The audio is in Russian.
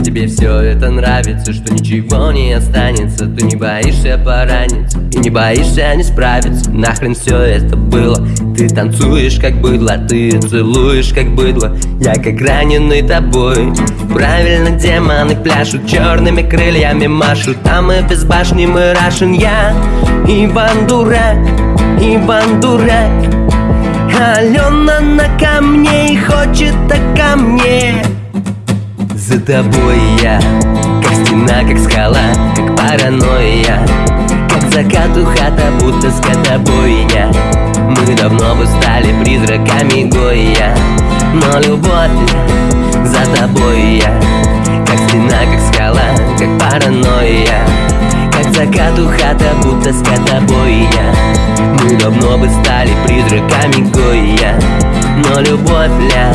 Что тебе все это нравится Что ничего не останется. Ты не боишься пораниться И не боишься не справиться. Нахрен все это было? Ты танцуешь как быдло Ты целуешь как быдло. Я как раненый тобой. Правильно демоны пляшут Черными крыльями машут. А мы без башни мы рашен Я Иван Дурак Иван Дурак. Алена на камне и хочет За тобой я, как стена, как скала, как паранойя. Как закату хата, будто скотобойня Мы давно бы стали призраками Гоя Но любовь за тобой я. Как стена, как скала, как паранойя. Как закату хата, будто скотобойня Мы давно бы стали призраками Гоя Но любовь, ля,